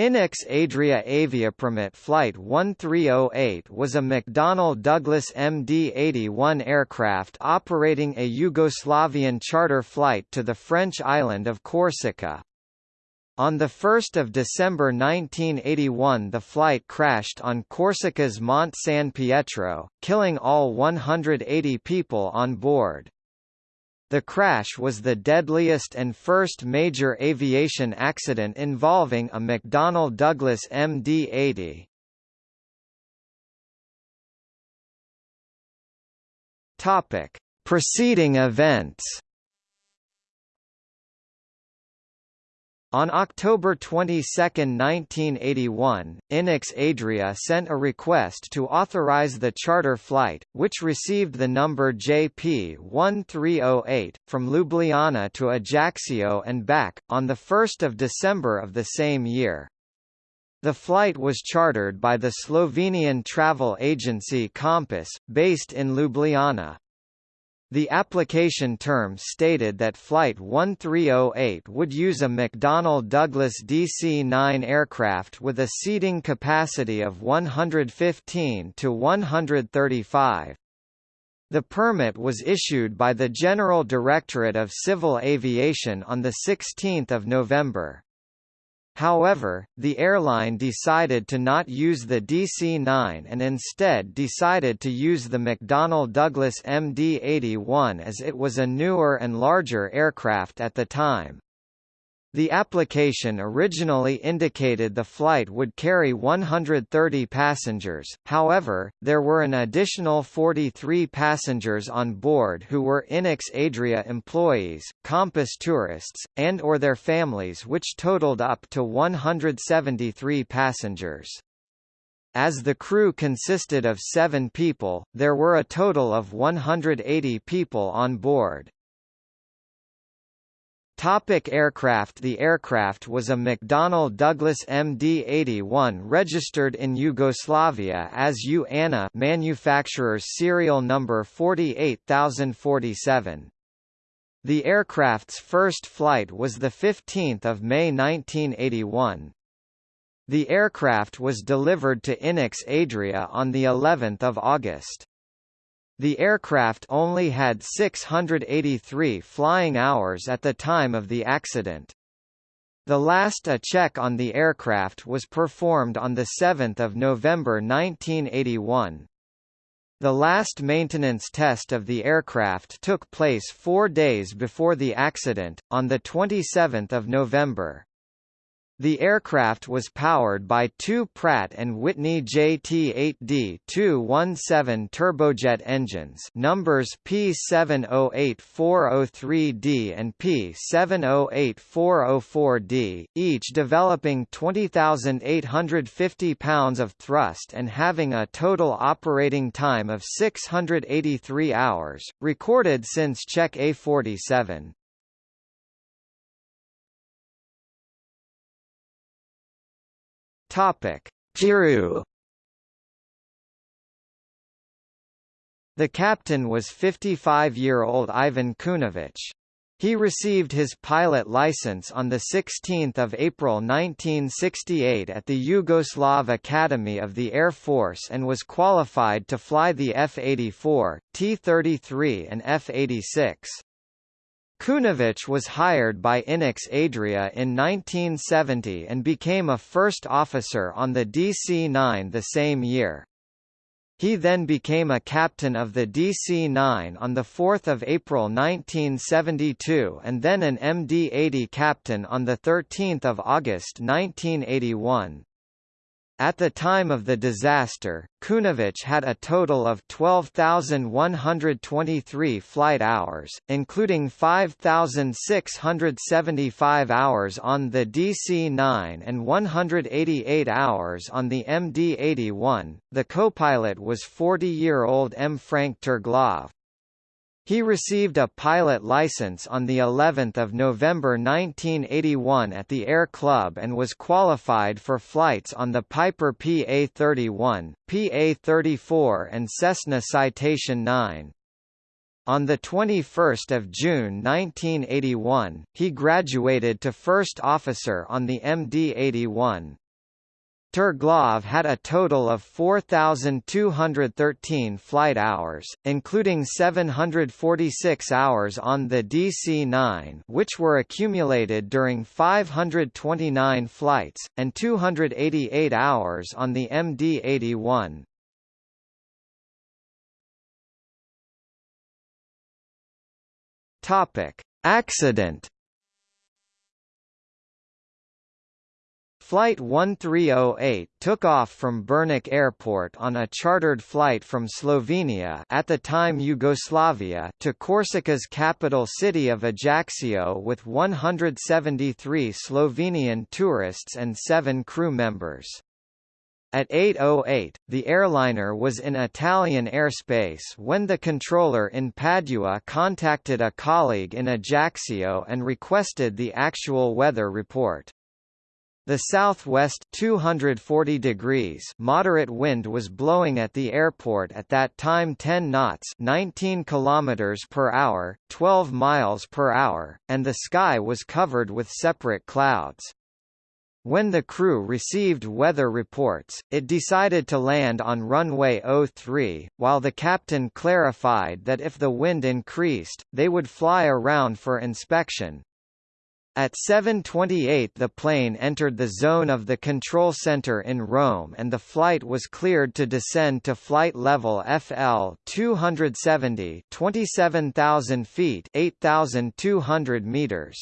Inex Adria Aviopromet Flight 1308 was a McDonnell Douglas MD-81 aircraft operating a Yugoslavian charter flight to the French island of Corsica. On 1 December 1981 the flight crashed on Corsica's Mont San Pietro, killing all 180 people on board. The crash was the deadliest and first major aviation accident involving a McDonnell Douglas MD-80. Topic: Preceding events. On October 22, 1981, Inex Adria sent a request to authorize the charter flight, which received the number JP1308, from Ljubljana to Ajaccio and back, on 1 December of the same year. The flight was chartered by the Slovenian travel agency Kompas, based in Ljubljana. The application term stated that Flight 1308 would use a McDonnell Douglas DC-9 aircraft with a seating capacity of 115 to 135. The permit was issued by the General Directorate of Civil Aviation on 16 November. However, the airline decided to not use the DC-9 and instead decided to use the McDonnell Douglas MD-81 as it was a newer and larger aircraft at the time. The application originally indicated the flight would carry 130 passengers, however, there were an additional 43 passengers on board who were Inex Adria employees, Kompas tourists, and or their families which totaled up to 173 passengers. As the crew consisted of seven people, there were a total of 180 people on board. Topic aircraft The aircraft was a McDonnell Douglas MD-81 registered in Yugoslavia as U-ANA manufacturer's serial number 48047. The aircraft's first flight was 15 May 1981. The aircraft was delivered to Inex Adria on of August. The aircraft only had 683 flying hours at the time of the accident. The last a check on the aircraft was performed on 7 November 1981. The last maintenance test of the aircraft took place four days before the accident, on 27 November. The aircraft was powered by two Pratt & Whitney JT8D217 turbojet engines numbers P708403D and P708404D, each developing 20,850 pounds of thrust and having a total operating time of 683 hours, recorded since Czech A47. Topic: Giroux. The captain was 55-year-old Ivan Kunovic. He received his pilot license on 16 April 1968 at the Yugoslav Academy of the Air Force and was qualified to fly the F-84, T-33 and F-86. Kunovic was hired by Inex Adria in 1970 and became a first officer on the DC-9 the same year. He then became a captain of the DC-9 on 4 April 1972 and then an MD-80 captain on 13 August 1981. At the time of the disaster, Kunovic had a total of 12,123 flight hours, including 5,675 hours on the DC-9 and 188 hours on the MD-81. The co-pilot was 40-year-old M. Frank Terglav. He received a pilot license on the 11th of November 1981 at the Air Club and was qualified for flights on the Piper PA-31, PA-34 and Cessna Citation 9. On 21 June 1981, he graduated to first officer on the MD-81. Terglav had a total of 4,213 flight hours, including 746 hours on the DC-9 which were accumulated during 529 flights, and 288 hours on the MD-81. Accident Flight 1308 took off from Brnik Airport on a chartered flight from Slovenia at the time Yugoslavia to Corsica's capital city of Ajaccio with 173 Slovenian tourists and seven crew members. At 8.08, the airliner was in Italian airspace when the controller in Padua contacted a colleague in Ajaccio and requested the actual weather report. The southwest 240 degrees moderate wind was blowing at the airport at that time 10 knots 19 kilometers per hour, 12 miles per hour, and the sky was covered with separate clouds. When the crew received weather reports, it decided to land on runway 03, while the captain clarified that if the wind increased, they would fly around for inspection, at 7.28 the plane entered the zone of the control center in Rome and the flight was cleared to descend to flight level FL 270 27,000 feet 8,200 meters.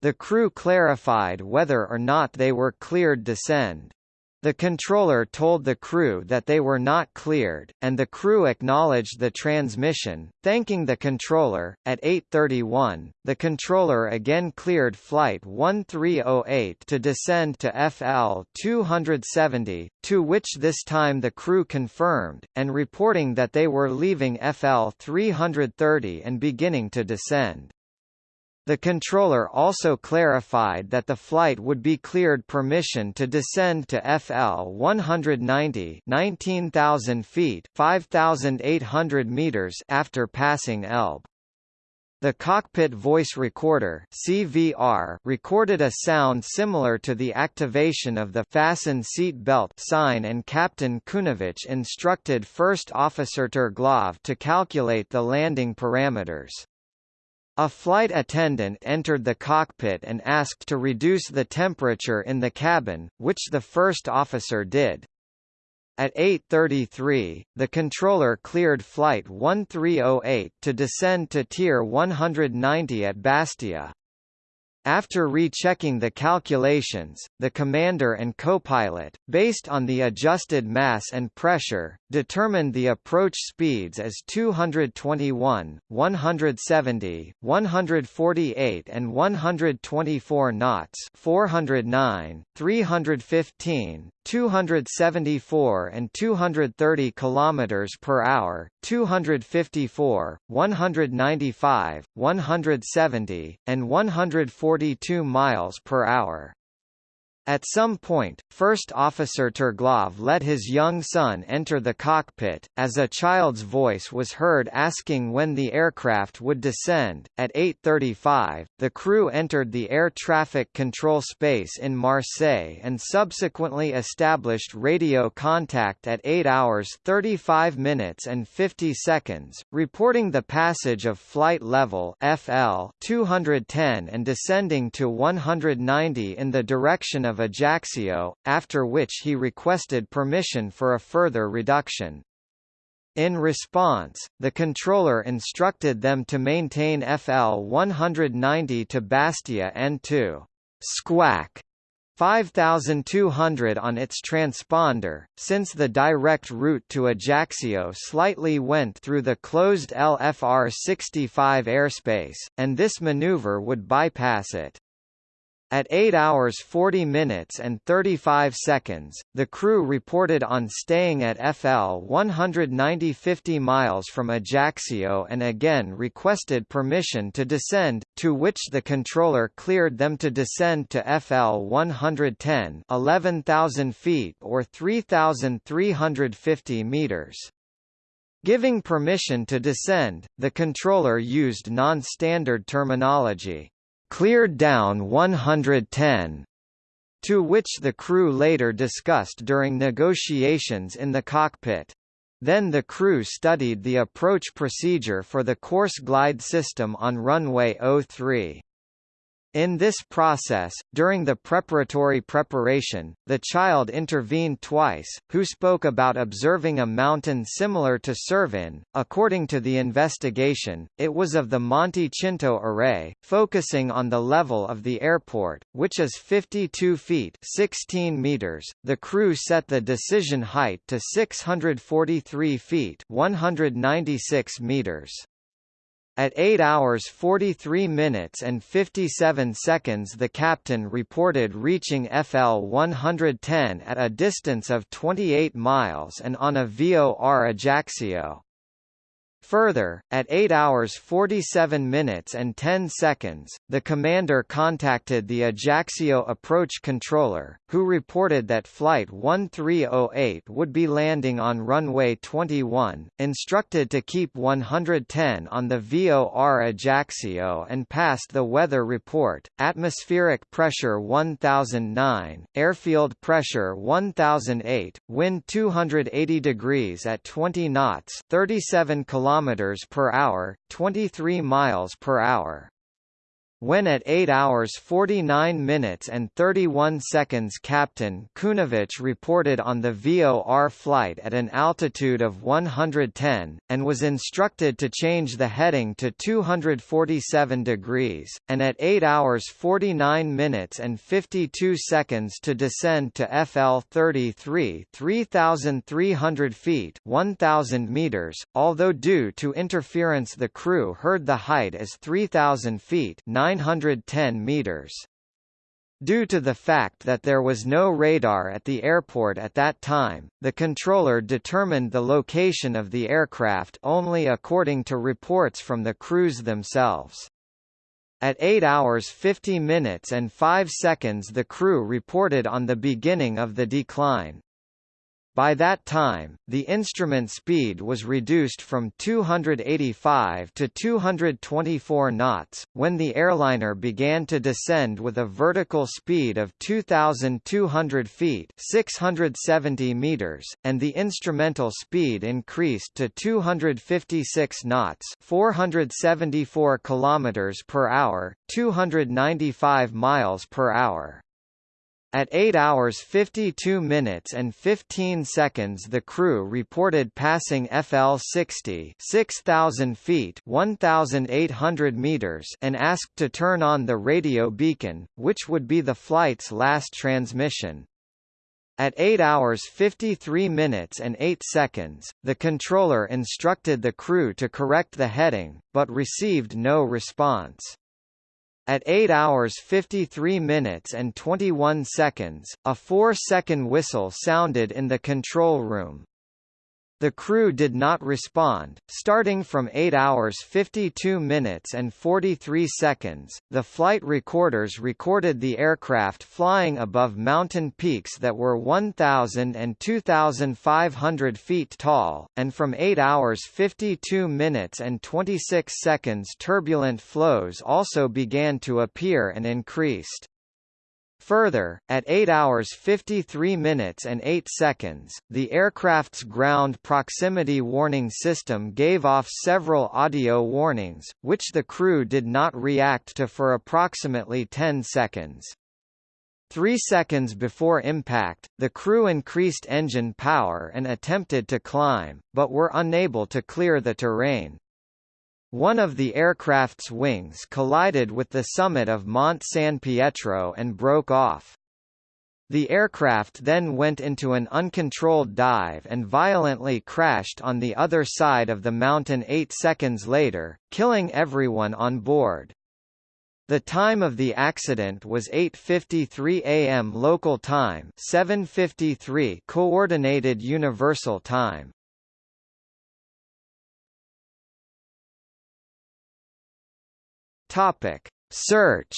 The crew clarified whether or not they were cleared to descend. The controller told the crew that they were not cleared, and the crew acknowledged the transmission, thanking the controller. At 8:31, the controller again cleared flight 1308 to descend to FL 270, to which this time the crew confirmed, and reporting that they were leaving FL 330 and beginning to descend. The controller also clarified that the flight would be cleared permission to descend to FL 190 19,000 feet 5,800 meters after passing Elba. The cockpit voice recorder CVR recorded a sound similar to the activation of the fasten seat belt sign and Captain Kunovich instructed First Officer Terglav to calculate the landing parameters. A flight attendant entered the cockpit and asked to reduce the temperature in the cabin, which the first officer did. At 8.33, the controller cleared Flight 1308 to descend to Tier 190 at Bastia. After rechecking the calculations, the commander and copilot, based on the adjusted mass and pressure, determined the approach speeds as 221, 170, 148 and 124 knots 409, 315, 274 and 230 kilometers per hour, 254, 195, 170, and 142 miles per hour. At some point, First Officer Terglav let his young son enter the cockpit, as a child's voice was heard asking when the aircraft would descend. At 8.35, the crew entered the air traffic control space in Marseille and subsequently established radio contact at 8 hours 35 minutes and 50 seconds, reporting the passage of flight level FL 210 and descending to 190 in the direction of Ajaccio, after which he requested permission for a further reduction. In response, the controller instructed them to maintain FL 190 to Bastia and to squawk 5200 on its transponder, since the direct route to Ajaccio slightly went through the closed LFR-65 airspace, and this maneuver would bypass it. At 8 hours 40 minutes and 35 seconds, the crew reported on staying at FL 190 50 miles from Ajaccio and again requested permission to descend, to which the controller cleared them to descend to FL 110 11,000 feet or 3,350 meters. Giving permission to descend, the controller used non-standard terminology cleared down 110 to which the crew later discussed during negotiations in the cockpit. Then the crew studied the approach procedure for the course glide system on runway 03. In this process, during the preparatory preparation, the child intervened twice, who spoke about observing a mountain similar to Cervin. According to the investigation, it was of the Monte Cinto array, focusing on the level of the airport, which is 52 feet 16 meters. The crew set the decision height to 643 feet 196 meters. At 8 hours 43 minutes and 57 seconds the captain reported reaching FL 110 at a distance of 28 miles and on a VOR Ajaccio. Further, at 8 hours 47 minutes and 10 seconds, the commander contacted the Ajaccio approach controller, who reported that Flight 1308 would be landing on runway 21, instructed to keep 110 on the VOR Ajaccio and passed the weather report, atmospheric pressure 1009, airfield pressure 1008, wind 280 degrees at 20 knots 37 kilometers kilometers per hour, 23 miles per hour. When at 8 hours 49 minutes and 31 seconds Captain Kunovich reported on the VOR flight at an altitude of 110, and was instructed to change the heading to 247 degrees, and at 8 hours 49 minutes and 52 seconds to descend to FL 33 3,300 feet 1,000 meters, although due to interference the crew heard the height as 3,000 feet 910 meters. Due to the fact that there was no radar at the airport at that time, the controller determined the location of the aircraft only according to reports from the crews themselves. At 8 hours 50 minutes and 5 seconds the crew reported on the beginning of the decline. By that time, the instrument speed was reduced from 285 to 224 knots, when the airliner began to descend with a vertical speed of 2,200 feet 670 meters, and the instrumental speed increased to 256 knots 474 kilometers per hour, 295 miles per hour. At 8 hours 52 minutes and 15 seconds the crew reported passing FL-60 6,000 feet 1,800 meters and asked to turn on the radio beacon, which would be the flight's last transmission. At 8 hours 53 minutes and 8 seconds, the controller instructed the crew to correct the heading, but received no response. At 8 hours 53 minutes and 21 seconds, a 4-second whistle sounded in the control room. The crew did not respond. Starting from 8 hours 52 minutes and 43 seconds, the flight recorders recorded the aircraft flying above mountain peaks that were 1,000 and 2,500 feet tall, and from 8 hours 52 minutes and 26 seconds turbulent flows also began to appear and increased. Further, at 8 hours 53 minutes and 8 seconds, the aircraft's ground proximity warning system gave off several audio warnings, which the crew did not react to for approximately 10 seconds. Three seconds before impact, the crew increased engine power and attempted to climb, but were unable to clear the terrain. One of the aircraft's wings collided with the summit of Mont San Pietro and broke off. The aircraft then went into an uncontrolled dive and violently crashed on the other side of the mountain eight seconds later, killing everyone on board. The time of the accident was 8:53 a.m. local time, 7:53 coordinated universal time. Topic: Search.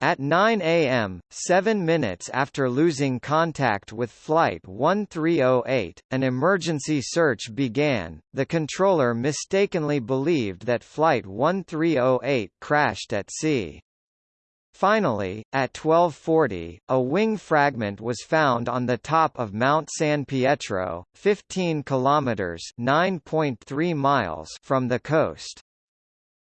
At 9 a.m., seven minutes after losing contact with Flight 1308, an emergency search began. The controller mistakenly believed that Flight 1308 crashed at sea. Finally, at 1240, a wing fragment was found on the top of Mount San Pietro, 15 kilometers (9.3 miles) from the coast.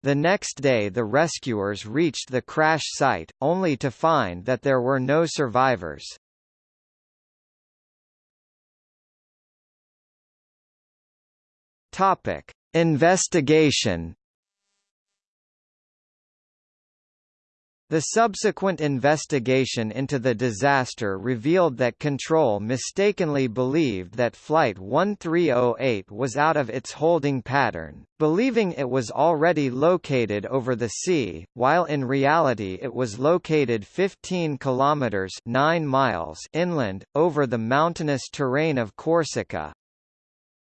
The next day the rescuers reached the crash site, only to find that there were no survivors. Topic: Investigation The subsequent investigation into the disaster revealed that Control mistakenly believed that Flight 1308 was out of its holding pattern, believing it was already located over the sea, while in reality it was located 15 kilometers 9 miles inland, over the mountainous terrain of Corsica,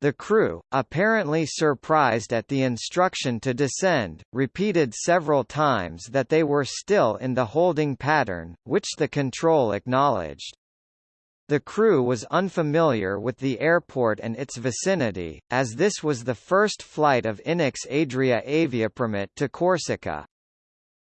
the crew, apparently surprised at the instruction to descend, repeated several times that they were still in the holding pattern, which the control acknowledged. The crew was unfamiliar with the airport and its vicinity, as this was the first flight of INEX Adria Aviopromet to Corsica.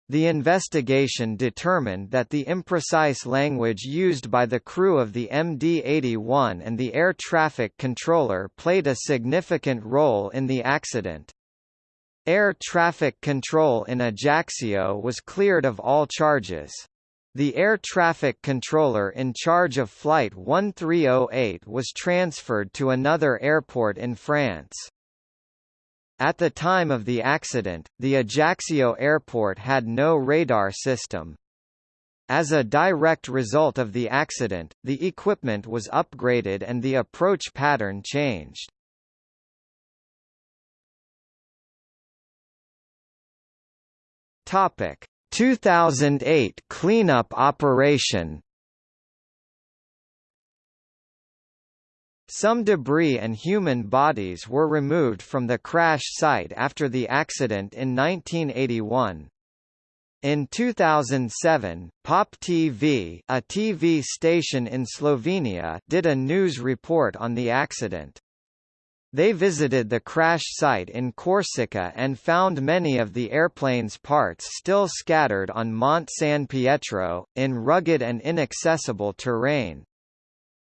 The investigation determined that the imprecise language used by the crew of the MD-81 and the air traffic controller played a significant role in the accident. Air traffic control in Ajaccio was cleared of all charges. The air traffic controller in charge of Flight 1308 was transferred to another airport in France. At the time of the accident, the Ajaccio airport had no radar system. As a direct result of the accident, the equipment was upgraded and the approach pattern changed. Topic: 2008 cleanup operation Some debris and human bodies were removed from the crash site after the accident in 1981. In 2007, Pop TV, a TV station in Slovenia, did a news report on the accident. They visited the crash site in Corsica and found many of the airplane's parts still scattered on Mont San Pietro, in rugged and inaccessible terrain.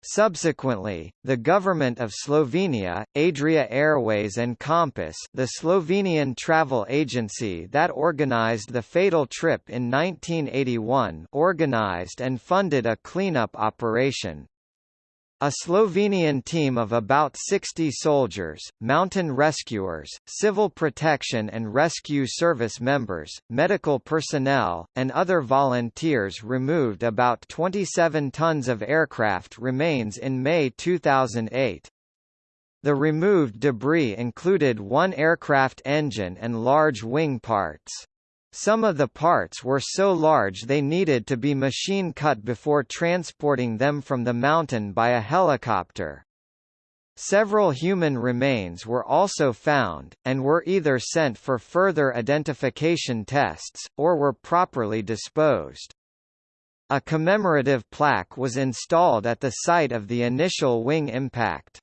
Subsequently, the government of Slovenia, Adria Airways and Kompas the Slovenian travel agency that organized the fatal trip in 1981 organized and funded a cleanup operation. A Slovenian team of about 60 soldiers, mountain rescuers, civil protection and rescue service members, medical personnel, and other volunteers removed about 27 tons of aircraft remains in May 2008. The removed debris included one aircraft engine and large wing parts. Some of the parts were so large they needed to be machine cut before transporting them from the mountain by a helicopter. Several human remains were also found, and were either sent for further identification tests, or were properly disposed. A commemorative plaque was installed at the site of the initial wing impact.